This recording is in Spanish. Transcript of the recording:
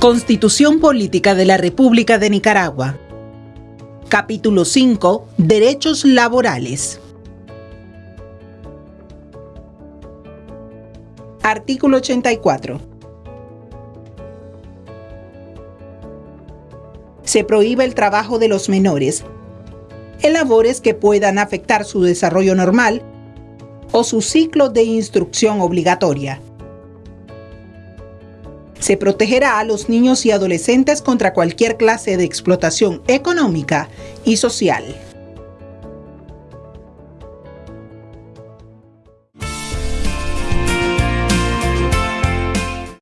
Constitución Política de la República de Nicaragua. Capítulo 5. Derechos laborales. Artículo 84. Se prohíbe el trabajo de los menores en labores que puedan afectar su desarrollo normal o su ciclo de instrucción obligatoria. Se protegerá a los niños y adolescentes contra cualquier clase de explotación económica y social.